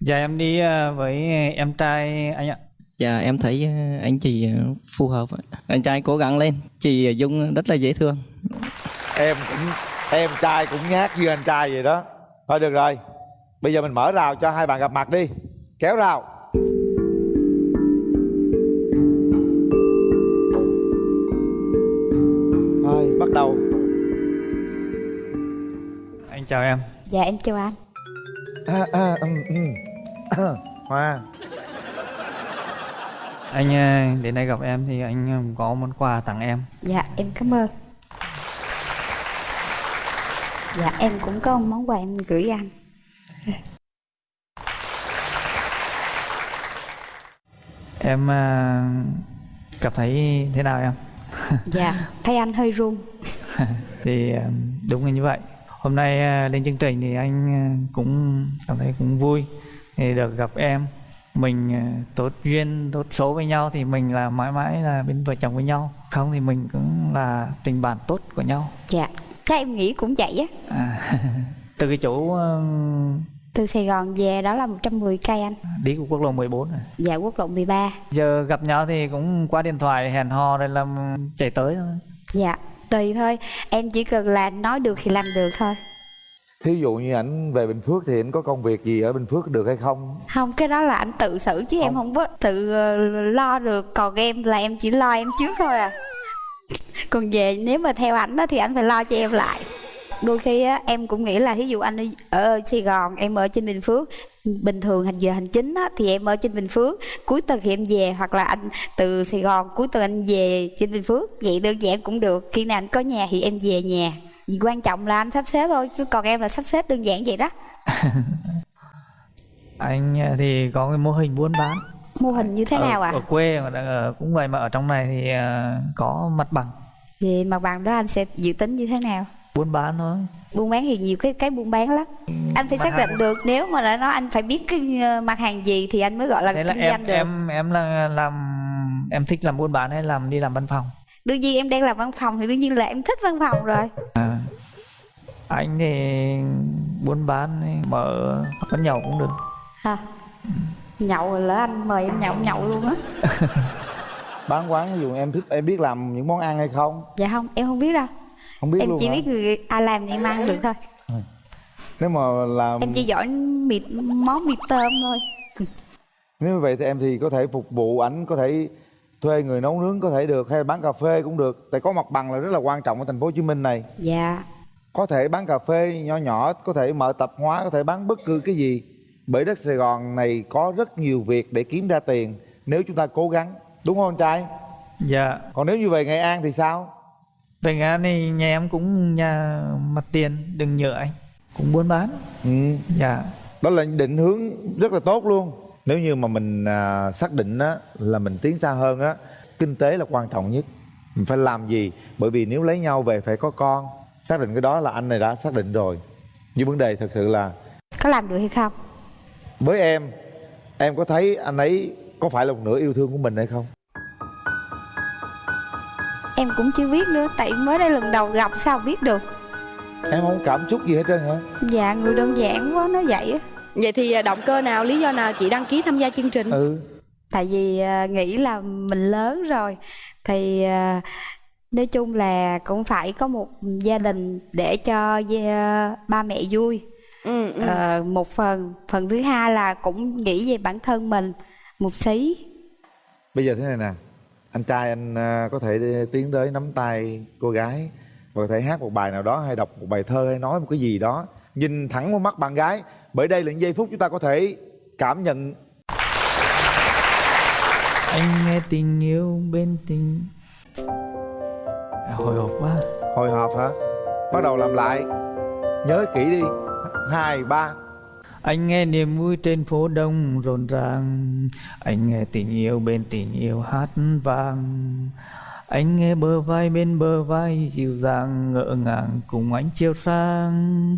Dạ em đi ờ, với em trai anh ạ. Dạ em thấy ờ, anh chị ờ, phù hợp ạ. Anh trai cố gắng lên Chị Dung rất là dễ thương em cũng em trai cũng nhát như anh trai vậy đó thôi được rồi bây giờ mình mở rào cho hai bạn gặp mặt đi kéo rào thôi bắt đầu Anh chào em. Dạ em chào anh à, à, ừ, ừ. hoa Anh ờ, đến đây gặp em thì anh ờ, có món quà tặng em. Dạ em cảm ơn Dạ em cũng có một món quà em gửi anh Em ờ, cảm thấy thế nào em? Dạ thấy anh hơi run thì đúng là như vậy. Hôm nay ờ, lên chương trình thì anh ờ, cũng cảm thấy cũng vui thì được gặp em. Mình ờ, tốt duyên, tốt số với nhau thì mình là mãi mãi là bên vợ chồng với nhau. Không thì mình cũng là tình bạn tốt của nhau. Dạ chắc em nghĩ cũng vậy á À, từ cái chỗ Từ Sài Gòn về đó là 110 cây anh đi của quốc lộ 14 này. Dạ quốc lộ 13 Giờ gặp nhau thì cũng qua điện thoại hẹn hò rồi làm chạy tới thôi. Dạ tùy thôi. Em chỉ cần là nói được thì làm được thôi. Thí dụ như ảnh về bình phước thì ảnh có công việc gì ở bình phước được hay không? Không cái đó là anh tự xử chứ em không. có tự ờ, lo được. Còn em là em chỉ lo em trước thôi à. Còn về nếu mà theo ảnh đó thì anh phải lo cho em lại Đôi khi á, em cũng nghĩ là ví dụ anh ở- Sài Gòn em ở trên Bình Phước bình thường hành giờ hành chính á, thì em ở trên Bình Phước. Cuối tuần thì em về hoặc là anh từ Sài Gòn cuối tuần anh về trên Bình Phước. Vậy đơn giản cũng được khi nào anh có nhà thì em về nhà. Vì quan trọng là anh sắp xếp thôi chứ còn em là sắp xếp đơn giản vậy đó. Anh ờ, thì có cái mô hình buôn bán. mô hình như thế ở, nào ạ? Ở quê mà ở cũng vậy mà ở trong này thì ờ, có mặt bằng. Thì mặt bằng đó anh sẽ dự tính như thế nào buôn bán thôi. buôn bán thì nhiều cái cái buôn bán lắm. Anh phải mặt xác hàng- định được. Nếu mà đã nói anh phải biết cái ờ, mặt hàng gì thì anh mới gọi là Thế là kinh em doanh được. em em là làm em thích làm buôn bán hay làm đi làm văn phòng? đương nhiên em đang làm văn phòng thì đương nhiên là em thích văn phòng rồi. À, anh thì buôn bán mở quán nhậu cũng được. hả? Nhậu rồi lỡ anh mời em nhậu em nhậu luôn á. Bán quán ví dụ em thích em biết làm những món ăn hay không? Dạ không em không biết đâu không biết em luôn chỉ hả? biết người ai làm thì em ăn được thôi. Nếu mà làm em chỉ giỏi mịt món mịt tôm thôi. Nếu như vậy thì em thì có thể phục vụ ảnh có thể thuê người nấu nướng có thể được hay bán cà phê cũng được. Tại có mặt bằng là rất là quan trọng ở thành phố Hồ Chí Minh này. Dạ. Có thể bán cà phê nhỏ nhỏ có thể mở tạp hóa có thể bán bất cứ cái gì. Bởi đất Sài Gòn này có rất nhiều việc để kiếm ra tiền nếu chúng ta cố gắng. Đúng không anh trai? Dạ. còn nếu như về Nghệ An thì sao Về Nghệ An thì nhà em cũng nhà mặt tiền đừng nhựa anh. Cũng buôn bán. ừ. Dạ. đó là định hướng rất là tốt luôn. Nếu như mà mình à, xác định á là mình tiến xa hơn á kinh tế là quan trọng nhất. Mình phải làm gì? Bởi vì nếu lấy nhau về phải có con xác định cái đó là anh này đã xác định rồi. Nhưng vấn đề thật sự là có làm được hay không? Với em em có thấy anh ấy có phải là một nửa yêu thương của mình hay không em cũng chưa biết nữa tại mới đây lần đầu gặp sao biết được. Em không cảm xúc gì hết trơn hả? Dạ người đơn giản quá nó vậy á. Vậy thì à, động cơ nào, lý do nào chị đăng ký tham gia chương trình? ừ. Tại vì à, nghĩ là mình lớn rồi thì à, nói chung là cũng phải có một gia đình để cho ba mẹ vui. Ừ, ừ. Ờ, một phần phần thứ hai là cũng nghĩ về bản thân mình một xí. Bây giờ thế này nè anh trai anh à, có thể tiến tới nắm tay cô gái và có thể hát một bài nào đó hay đọc một bài thơ hay nói một cái gì đó. Nhìn thẳng vào mắt bạn gái bởi đây là những giây phút chúng ta có thể cảm nhận. Anh nghe tình yêu bên tình. Hồi hộp quá. hồi hộp hả? Bắt đầu làm lại. Nhớ kỹ đi. Hai ba anh nghe niềm vui trên phố đông rộn ràng. Anh nghe tình yêu bên tình yêu hát vang. Anh nghe bờ vai bên bờ vai dịu dàng, ngỡ ngàng cùng anh chiều sang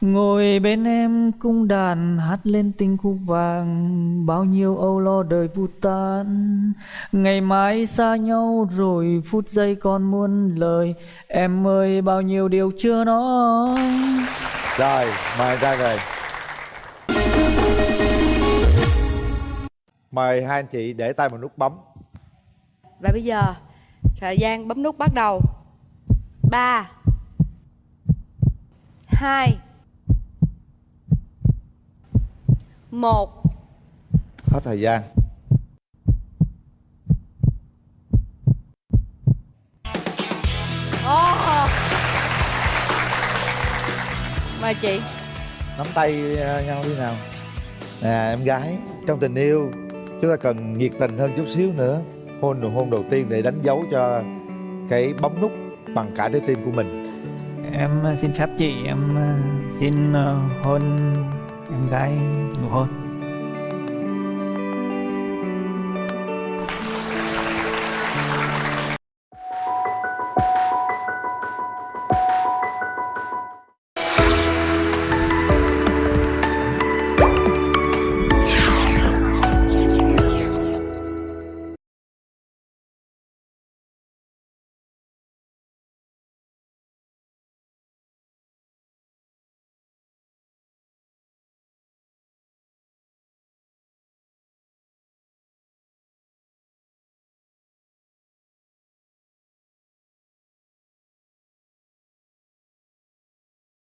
ngồi bên em cung đàn hát lên tình khúc vàng. Bao nhiêu âu lo đời vụt tan. Ngày mai xa nhau rồi phút giây còn muôn lời. Em ơi, bao nhiêu điều chưa nói. Rồi, mời ra rồi mời hai anh chị để tay vào nút bấm. Và bây giờ thời gian bấm nút bắt đầu. 3 2 1 hết thời gian. Oh. Mời chị. Nắm tay ờ, nhau đi nào. Nè em gái trong tình yêu chúng ta cần nhiệt tình hơn chút xíu nữa. Hôn nụ hôn đầu tiên để đánh dấu cho cái bấm nút bằng cả trái tim của mình. Em ờ, xin phép chị, em ờ, xin ờ, hôn em gái nụ hôn.